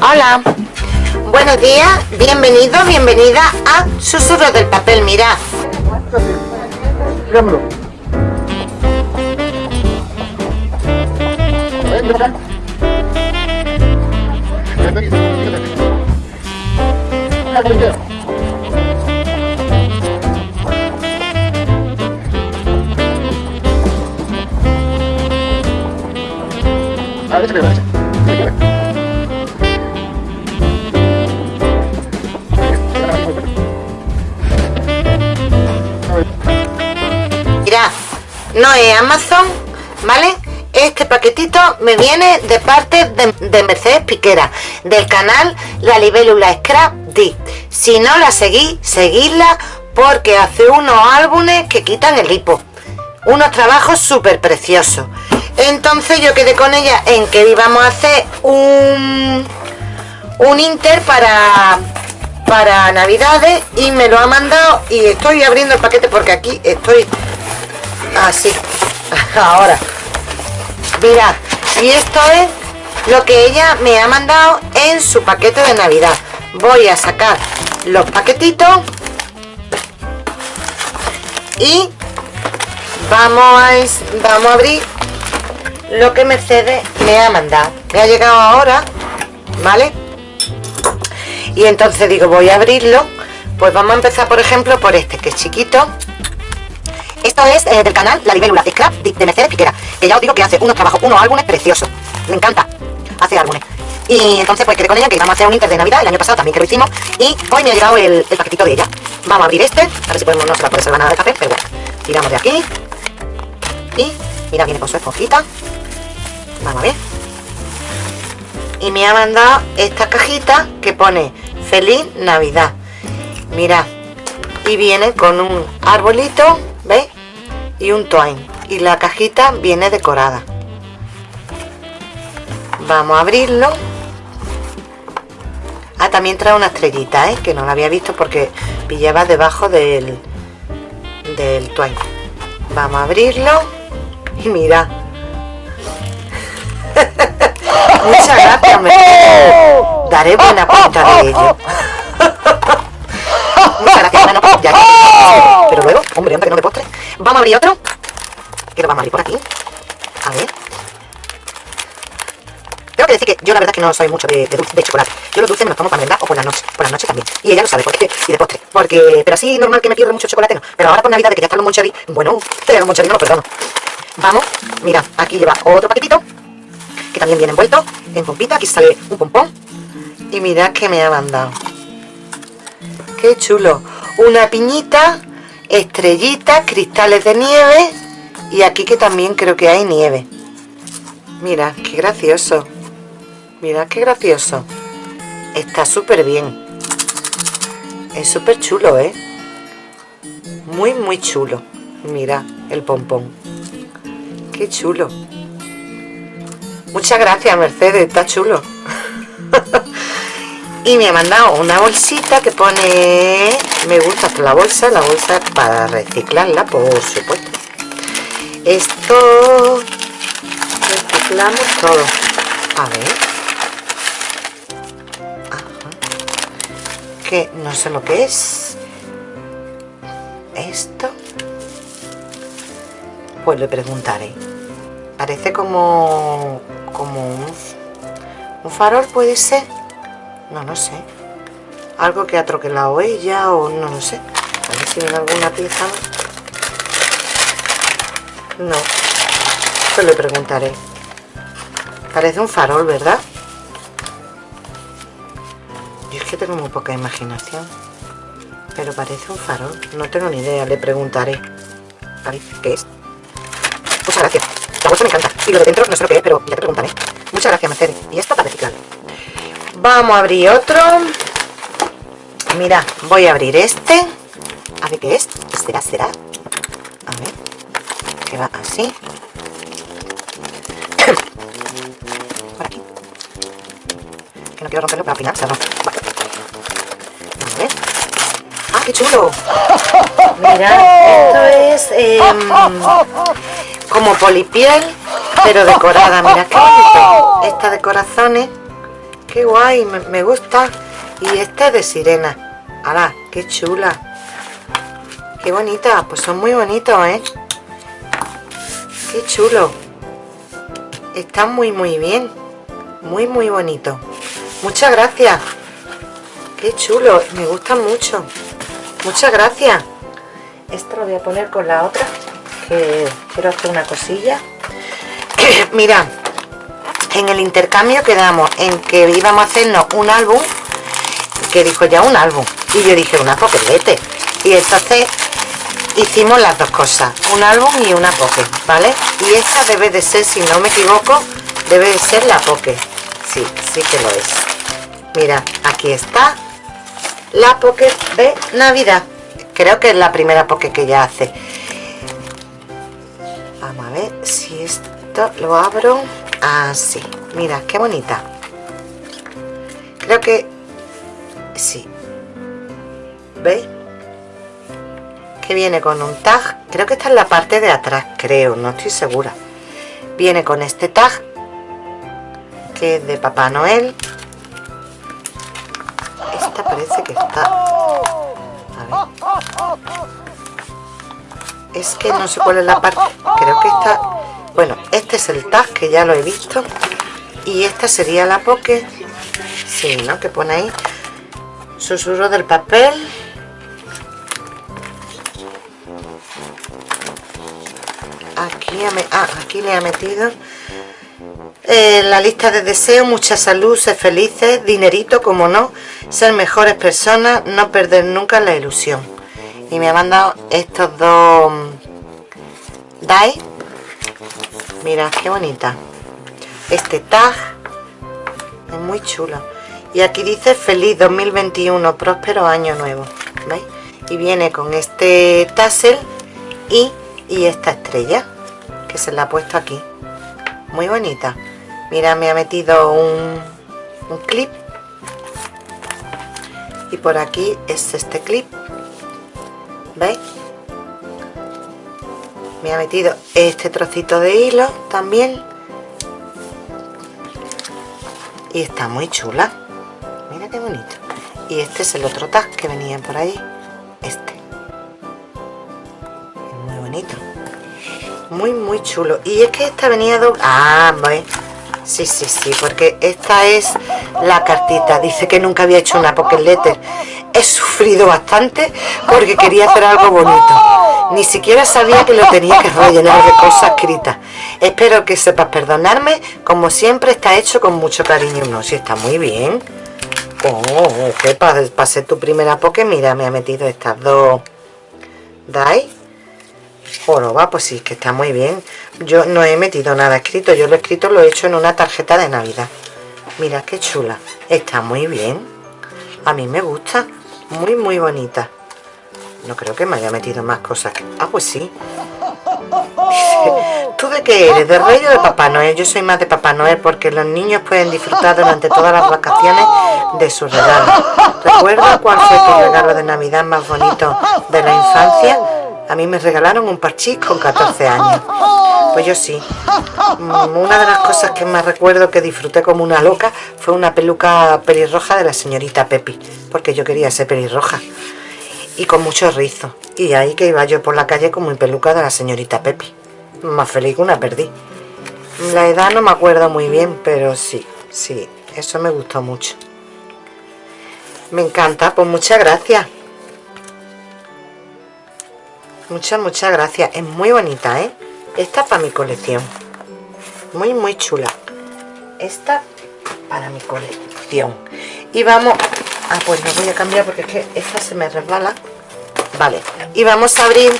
Hola, buenos días, bienvenido, bienvenida a Susurros del Papel, mirad. Mirad, no es Amazon, ¿vale? Este paquetito me viene de parte de, de Mercedes Piquera, del canal La Libélula Scrap D. Si no la seguís, seguidla porque hace unos álbumes que quitan el hipo. Unos trabajos súper preciosos. Entonces yo quedé con ella en que íbamos a hacer un, un Inter para, para Navidades y me lo ha mandado y estoy abriendo el paquete porque aquí estoy así. Ahora, mirad, y esto es lo que ella me ha mandado en su paquete de Navidad. Voy a sacar los paquetitos y vamos a, vamos a abrir lo que Mercedes me ha mandado. Me ha llegado ahora vale y entonces digo voy a abrirlo. Pues vamos a empezar por ejemplo por este que es chiquito esto es eh, del canal La Libélula Scrap de Mercedes Piquera que ya os digo que hace unos trabajos, unos álbumes preciosos. Me encanta, hace álbumes. Y entonces pues quedé con ella que íbamos a hacer un inter de navidad el año pasado también que lo hicimos y hoy me ha llegado el, paquetito de ella. Vamos a abrir este, a ver si podemos, no se va a poder salvar nada de café pero bueno, tiramos de aquí. Y mira viene con su esponjita. Vamos a ver. Y me ha mandado esta cajita que pone feliz navidad mirad y viene con un arbolito. Y un twine. Y la cajita viene decorada. Vamos a abrirlo. Ah también trae una estrellita ¿eh? que no la había visto porque pillaba debajo del del twine. Vamos a abrirlo. Y mira. Muchas gracias, me daré buena cuenta de ello. Muchas gracias, ya Pero luego, hombre, antes que no de postre. Vamos a abrir otro. Que lo vamos a abrir por aquí. A ver. Tengo que decir que yo la verdad que no soy mucho de, dulce, de chocolate. Yo los dulces me los tomo para merendar o por la noche. Por la noche también. Y ella lo sabe, porque y de postre. Porque, pero así normal que me pierdo mucho chocolate, no. Pero ahora por Navidad, de que ya están los moncherí, bueno, pero los moncherí no los perdono. Vamos, mira, aquí lleva otro paquetito que también viene envuelto en pompita, aquí sale un pompón y mirad que me ha mandado qué chulo una piñita, estrellitas, cristales de nieve. Y aquí que también creo que hay nieve. Mira, qué gracioso. Mira qué gracioso. Está súper bien. Es súper chulo, ¿eh? muy muy chulo. Mira el pompón. Qué chulo. Muchas gracias, Mercedes, está chulo. y me ha mandado una bolsita que pone... Me gusta la bolsa, la bolsa para reciclarla, por supuesto. Esto... Reciclamos todo. A ver. Que no sé lo que es. Esto. Pues le preguntaré. Parece como como un, farol puede ser no no sé algo que ha troquelado ella o no lo sé a ver si viene alguna pieza no pues le preguntaré parece un farol verdad yo es que tengo muy poca imaginación pero parece un farol no tengo ni idea le preguntaré parece que es muchas gracias la bolsa me encanta. Y lo de dentro no sé lo que es, pero ya te preguntaré. Muchas gracias, Mercedes. Y esto para reciclar. Vamos a abrir otro. Mira, voy a abrir este. A ver qué es. ¿Será, será? A ver. Que va así. Por aquí. Que no quiero romperlo para final, ¿sabes? Vale. A ver. ¡Ah, qué chulo! Mira, esto es... Eh, como polipiel, pero decorada. Mira qué bonito. Esta de corazones, qué guay, me, gusta. Y este es de sirena. ¡Hala! ¡Qué chula! ¡Qué bonita! Pues son muy bonitos, ¿eh? ¡Qué chulo! Están muy, muy bien. Muy, muy bonito. Muchas gracias. ¡Qué chulo! Me gustan mucho. Muchas gracias. Esto lo voy a poner con la otra. Que quiero hacer una cosilla. Mira, en el intercambio quedamos en que íbamos a hacernos un álbum que dijo ya un álbum y yo dije una poquete. Y entonces hicimos las dos cosas un álbum y una poke vale y esta debe de ser si no me equivoco debe de ser la poke. Sí sí que lo es. Mira aquí está la poke de navidad. Creo que es la primera poke que ya hace. Vamos a ver si esto lo abro así. Mira qué bonita. Creo que sí veis que viene con un tag. Creo que está en la parte de atrás creo no estoy segura. Viene con este tag que es de papá noel. Esta parece que está a ver. es que no sé cuál es la parte. Creo que está bueno este es el tag que ya lo he visto. Y esta sería la poke. Sí, ¿no? que pone ahí. Susurro del papel aquí, ah, aquí le ha metido eh, la lista de deseos, mucha salud, ser felices, dinerito, como no, ser mejores personas, no perder nunca la ilusión. Y me ha mandado estos dos DAI. Mira, qué bonita. Este tag es muy chulo. Y aquí dice feliz 2021, próspero año nuevo. ¿Veis? Y viene con este tassel y y esta estrella se la ha puesto aquí. Muy bonita. Mira me ha metido un, un clip. Y por aquí es este clip. ¿veis? me ha metido este trocito de hilo también. Y está muy chula. Mira qué bonito. Y este es el otro tag que venía por ahí. Este. Muy muy chulo. Y es que esta venía de... ah pues sí sí sí porque esta es la cartita. Dice que nunca había hecho una pocket letter. He sufrido bastante porque quería hacer algo bonito. Ni siquiera sabía que lo tenía que rellenar de cosas escritas. Espero que sepas perdonarme. Como siempre está hecho con mucho cariño. No si está muy bien. Oh, que para, ser tu primera poke mira me ha metido estas dos. Dai va pues sí, que está muy bien. Yo no he metido nada escrito, yo lo he escrito, lo he hecho en una tarjeta de Navidad. Mira qué chula, está muy bien. A mí me gusta, muy muy bonita. No creo que me haya metido más cosas. Ah, pues sí. ¿tú de qué eres? ¿De Rey o de Papá Noel? Yo soy más de Papá Noel porque los niños pueden disfrutar durante todas las vacaciones de sus regalos. ¿Recuerda cuál fue tu regalo de Navidad más bonito de la infancia? A mí me regalaron un parchís con 14 años. Pues yo sí. Mm, una de las cosas que más recuerdo que disfruté como una loca fue una peluca pelirroja de la señorita Pepi. Porque yo quería ser pelirroja. Y con mucho rizo. Y ahí que iba yo por la calle con mi peluca de la señorita Pepi. Más feliz que una perdí. La edad no me acuerdo muy bien, pero sí, sí. Eso me gustó mucho. Me encanta, pues muchas gracias. Muchas, muchas gracias. Es muy bonita, ¿eh? Esta para mi colección. Muy, muy chula. Esta para mi colección. Y vamos... Ah, pues no voy a cambiar porque es que esta se me resbala. Vale. Y vamos a abrir...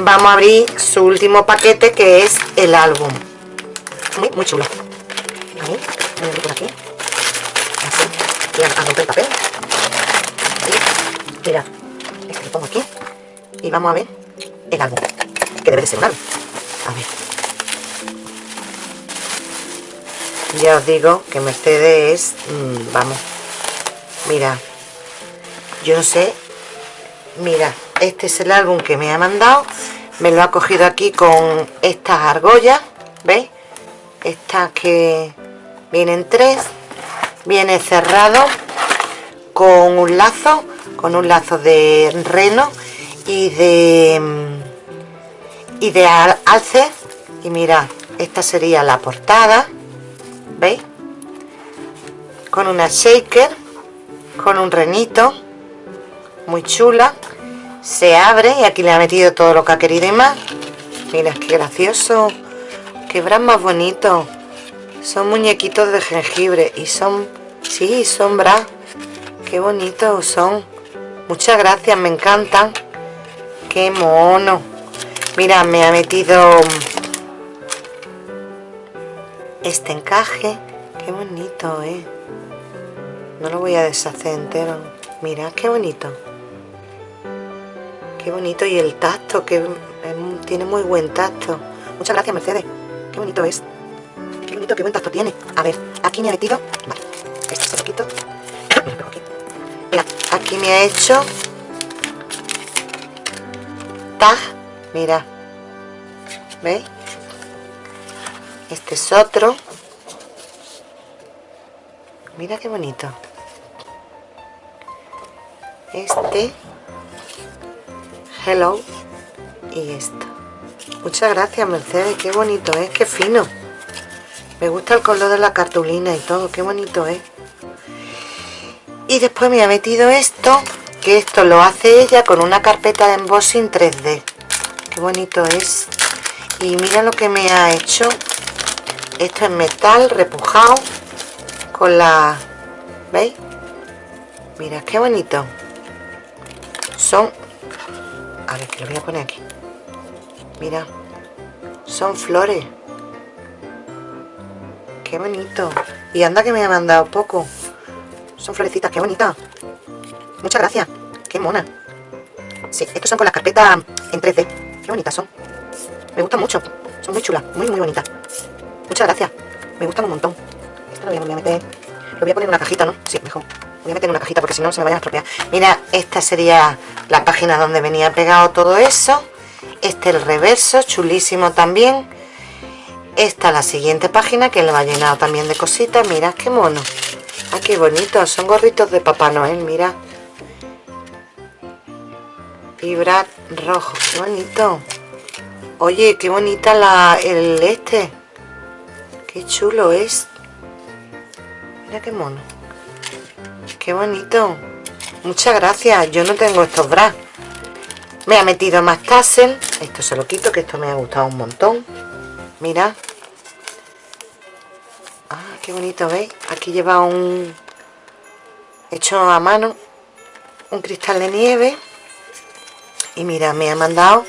Vamos a abrir su último paquete que es el álbum. Muy, muy chulo. Ahí, por aquí. Así. Voy a romper el papel. Mira, este lo pongo aquí. Y vamos a ver el álbum, que debe de ser un álbum. A ver. Ya os digo que Mercedes mm, vamos, mira, yo no sé, mira, este es el álbum que me ha mandado, me lo ha cogido aquí con estas argollas, ¿veis? Estas que vienen tres viene cerrado con un lazo con un lazo de reno y de y de alce. Y mira esta sería la portada. Veis con una shaker con un renito. Muy chula. Se abre y aquí le ha metido todo lo que ha querido y más. Mira qué gracioso. Qué bras más bonito. Son muñequitos de jengibre y son sí son bras qué bonitos son. Muchas gracias me encantan. Qué mono mira me ha metido este encaje. Qué bonito eh. No lo voy a deshacer entero. Mira qué bonito. Qué bonito y el tacto que tiene muy buen tacto. Muchas gracias Mercedes. Qué bonito es. Qué bonito qué buen tacto tiene. A ver aquí me ha metido. Vale este se lo quito. Mira aquí me ha hecho tag mira. Veis este es otro. Mira qué bonito. Este. Hello. Y esto. Muchas gracias Mercedes. Qué bonito es qué fino. Me gusta el color de la cartulina y todo. Qué bonito es. Y después me ha metido esto que esto lo hace ella con una carpeta de embossing 3D qué bonito es. Y mira lo que me ha hecho. Esto es metal repujado con la ¿veis? mira qué bonito. Son a ver que lo voy a poner aquí. Mira son flores. Qué bonito. Y anda que me ha mandado poco. Son florecitas, qué bonita muchas gracias, qué mona. Sí, estos son con las carpetas en 3D bonitas son. Me gustan mucho, son muy chulas, muy muy bonitas. Muchas gracias, me gustan un montón. Esto lo voy a lo poner en una cajita, ¿no? sí, mejor. Voy a meter en una cajita porque si no se me vaya a estropear. Mira, esta sería la página donde venía pegado todo eso. Este el reverso, chulísimo también. Esta la siguiente página que le va llenado también de cositas. Mira qué mono. Ah qué bonito. Son gorritos de Papá Noel mira vibrar rojo qué bonito. Oye qué bonita la el este. Qué chulo es. Mira qué mono. Qué bonito. Muchas gracias. Yo no tengo estos bras. Me ha metido más tassel. Esto se lo quito que esto me ha gustado un montón. Mira. Ah qué bonito veis aquí lleva un hecho a mano un cristal de nieve y mira me ha mandado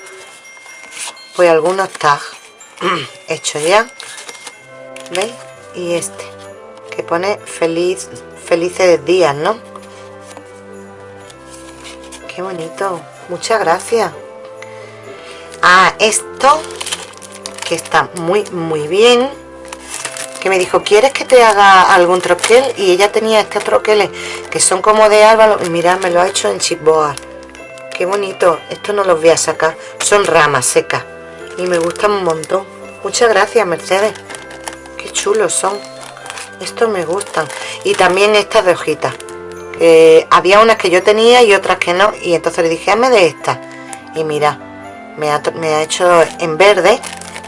pues algunos tags hechos ya veis y este que pone feliz felices días no qué bonito. Muchas gracias. A esto que está muy muy bien que me dijo quieres que te haga algún troquel y ella tenía estos troqueles que son como de álvaro y mirad me lo ha hecho en chipboard qué bonito. Esto no los voy a sacar. Son ramas secas. Y me gustan un montón. Muchas gracias Mercedes. Qué chulos son. Estos me gustan. Y también estas de hojitas. Había unas que yo tenía y otras que no. Y entonces le dije hazme de estas y mira me ha, me ha hecho en verde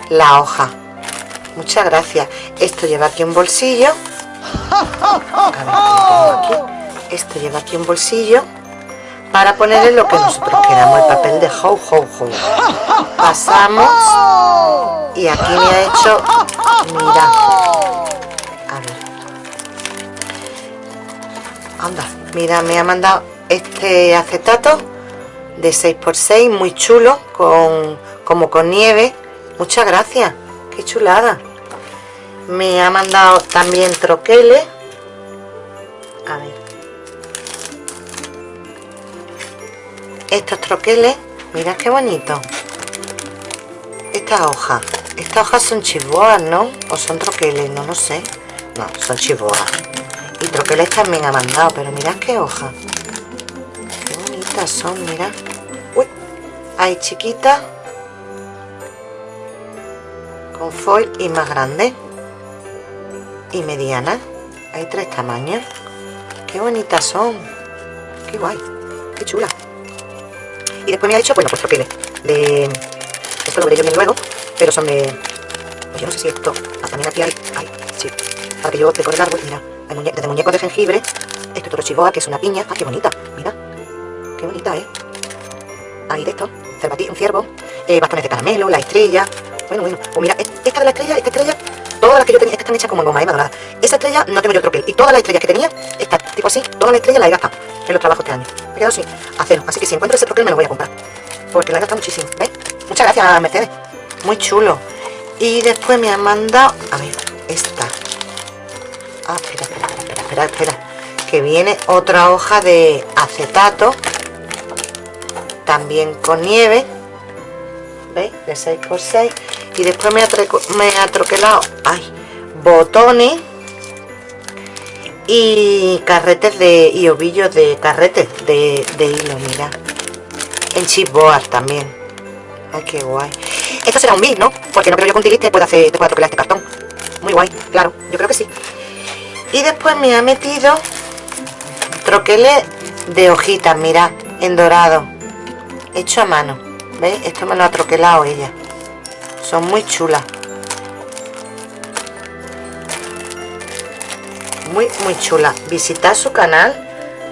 la hoja. Muchas gracias. Esto lleva aquí un bolsillo. Esto lleva aquí un bolsillo para ponerle lo que nosotros queramos el papel de ho ho ho pasamos y aquí me ha hecho mira. Anda mira me ha mandado este acetato de 6x6 muy chulo con como con nieve. Muchas gracias qué chulada. Me ha mandado también troqueles. A ver estos troqueles mira qué bonito. Estas hojas estas hojas son chivoas no o son troqueles no lo sé. No son chivoas y troqueles también ha mandado pero mirad qué hoja. Qué bonitas son mira uy hay chiquitas con foil y más grande. Y mediana. Hay tres tamaños. Qué bonitas son. Qué guay. Qué chula. Y después me ha hecho, bueno, pues troqueles. De... Esto lo veré yo bien luego. Pero son de... Pues yo no sé si esto... Ah, también aquí hay... hay sí. Para que yo decore el árbol. Mira. Hay muñe... desde muñecos de jengibre. Esto es todo chivoa, que es una piña. Ah, qué bonita. Mira. Qué bonita, ¿eh? Ahí de esto. Un ciervo. Eh, bastones de caramelo, la estrella. Bueno, bueno. Pues mira, esta de la estrella, esta estrella todas las que yo tenía, estas están hechas como en goma ema dorada. Esa estrella no tengo yo troquel. Y todas las estrellas que tenía, estas, tipo así, todas las estrellas las he gastado en los trabajos este año. Me he quedado así, a cero. Así que si encuentro ese troquel me lo voy a comprar. Porque la he gastado muchísimo. ¿Ves? Muchas gracias, Mercedes. Muy chulo. Y después me han mandado, a ver, esta. Ah, espera, espera, espera, espera, espera. Que viene otra hoja de acetato. También con nieve. ¿Veis? De 6x6 y después me ha, me ha troquelado ay, botones y carretes de y ovillos de carretes de, de hilo mira. En chipboard también. Ay qué guay. Esto será un bit no porque no creo yo que un tiliste pueda hacer te pueda troquelar este cartón. Muy guay claro yo creo que sí. Y después me ha metido troqueles de hojitas mira en dorado. Hecho a mano ¿veis? esto me lo ha troquelado ella. Son muy chulas muy muy chula. Visitad su canal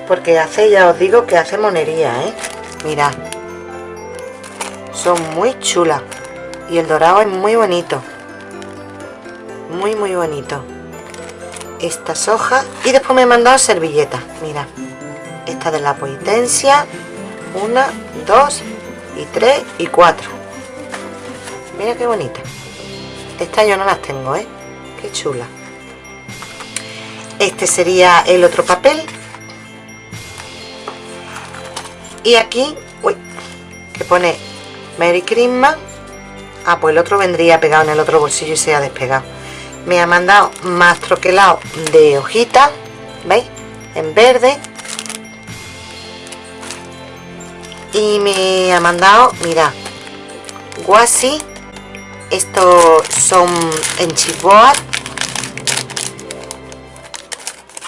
porque hace ya os digo que hace monería ¿eh? mirad. Son muy chulas. Y el dorado es muy bonito. Muy muy bonito. Estas hojas. Y después me he mandado servilletas mira esta de la potencia una dos y tres y cuatro. Mira qué bonita. Esta yo no las tengo, ¿eh? Qué chula. Este sería el otro papel. Y aquí, uy, que pone Merry Christmas. Ah, pues el otro vendría pegado en el otro bolsillo y se ha despegado. Me ha mandado más troquelado de hojitas, ¿veis? En verde. Y me ha mandado, mira, guasi estos son en chipboard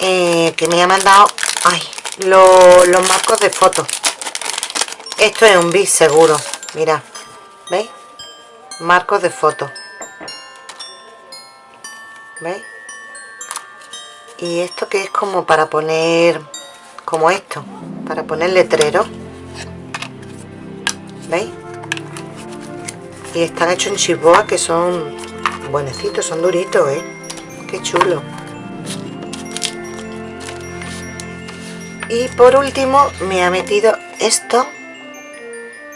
eh, que me ha mandado ay, los marcos de fotos esto es un bis seguro mira veis marcos de fotos veis y esto que es como para poner como esto para poner letrero veis y están hechos en chiboa que son buenecitos, son duritos, ¿eh? Qué chulo. Y por último me ha metido esto,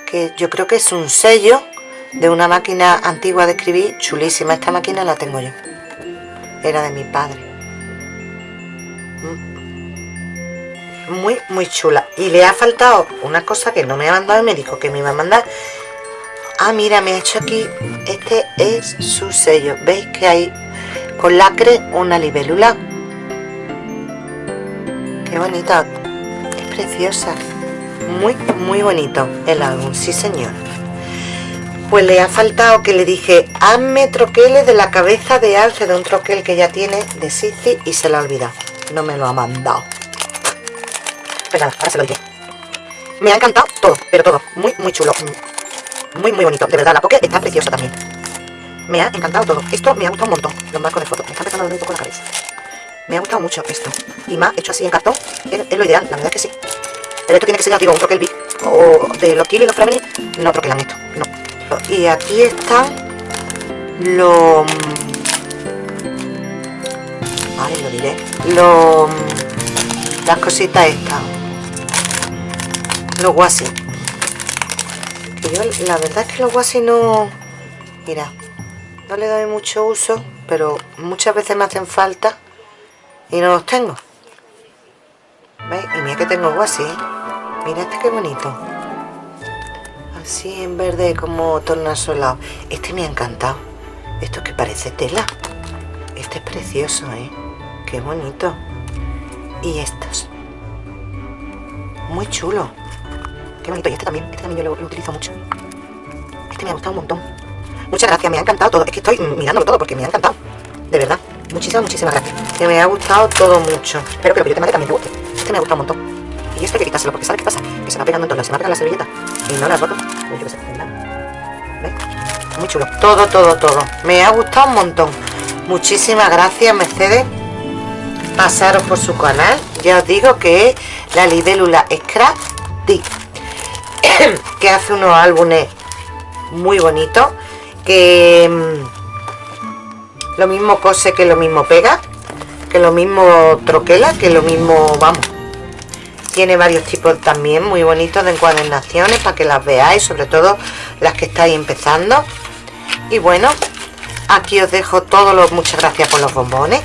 que yo creo que es un sello de una máquina antigua de escribir, chulísima. Esta máquina la tengo yo. Era de mi padre. Mm. Muy, muy chula. Y le ha faltado una cosa que no me ha mandado y me dijo que me iba a mandar ah mira me ha hecho aquí este es su sello veis que hay con lacre una libélula qué bonita preciosa muy muy bonito el álbum sí señor pues le ha faltado que le dije hazme troqueles de la cabeza de alce de un troquel que ya tiene de Sisi y se lo ha olvidado no me lo ha mandado pues nada, ahora se lo me ha encantado todo, pero todo, muy muy chulo muy, muy bonito. De verdad, la poke está preciosa también. Me ha encantado todo. Esto me ha gustado un montón. Los marcos de fotos. Me está empezando a un poco la cabeza. Me ha gustado mucho esto. Y más hecho así en cartón. Es, lo ideal, la verdad es que sí. Pero esto tiene que ser, digo, un troquel big. O de los kilos y los family. No troquelan esto. No. Y aquí están los... Vale, lo diré. Los... Las cositas estas. Los guasi yo la verdad es que los guasis no... Mira, no le doy mucho uso, pero muchas veces me hacen falta y no los tengo. ¿Veis? Y mira que tengo guasi, ¿eh? Mira este qué bonito. Así en verde como tornasolado. Este me ha encantado. Esto que parece tela. Este es precioso, ¿eh? Qué bonito. Y estos. Muy chulo. Qué bonito. Y este también. Este también yo lo, utilizo mucho. Este me ha gustado un montón. Muchas gracias. Me ha encantado todo. Es que estoy mirándolo todo porque me ha encantado. De verdad. Muchísimas, muchísimas gracias. Que me ha gustado todo mucho. Espero que lo que yo te mande también te guste. Este me ha gustado un montón. Y esto hay que quitárselo, porque ¿sabes qué pasa? Que se va pegando en todas las, se va pegando la servilleta y no la roto. Yo qué sé, ¿Ves? Muy chulo. Todo, todo, todo. Me ha gustado un montón. Muchísimas gracias, Mercedes. Pasaros por su canal. Ya os digo que es la libélula Scrap que hace unos álbumes muy bonitos. Que mm, lo mismo cose que lo mismo pega. Que lo mismo troquela, que lo mismo, vamos, tiene varios tipos también muy bonitos de encuadernaciones para que las veáis sobre todo las que estáis empezando. Y bueno aquí os dejo todo lo muchas gracias por los bombones.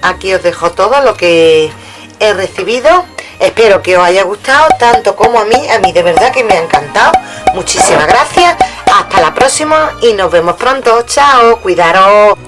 Aquí os dejo todo lo que he recibido. Espero que os haya gustado tanto como a mí a mí de verdad que me ha encantado. Muchísimas gracias hasta la próxima y nos vemos pronto. Chao cuidaros